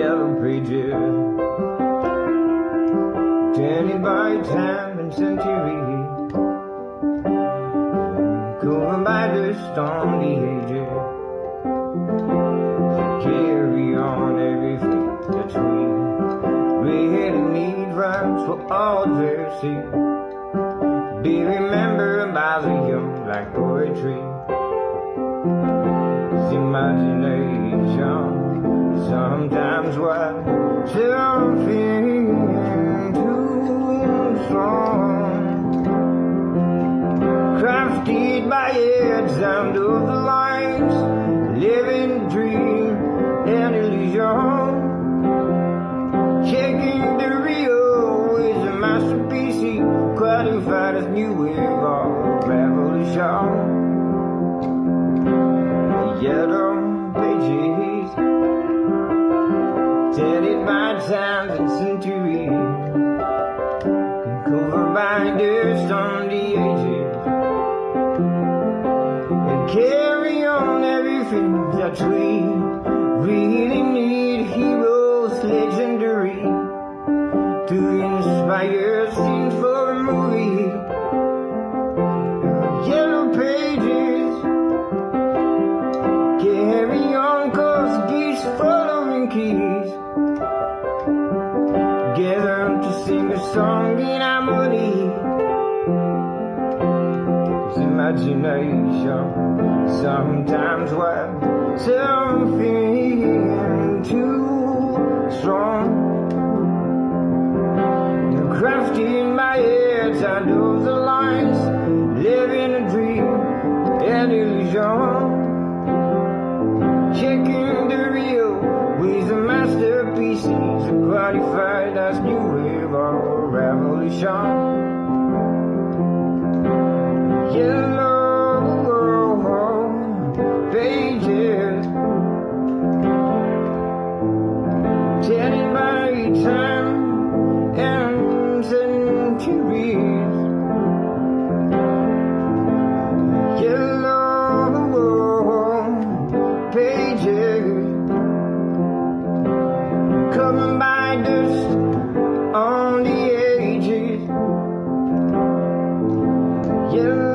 yellow pages Tainted by time and century. Covered by the ages. Carry on everything that's we Really need rhymes for all their see Be remembered by the young like poetry. It's imagination what something too strong Crafted by heads under the lights Living dream and illusion. Checking the real is a masterpiece Qualified as new Tainted by times and centuries Covered by dust on the edges And carry on everything that we really need. Heroes legendary. To inspire scenes for a movie. Yellow pages. Carry on cause geese following keys song in harmony. Cause imagination sometimes what something too strong. You're crafting my head under the lines Living a dream, an illusion revolution Yellow pages Tainted by time and centuries pages Covered by dust You.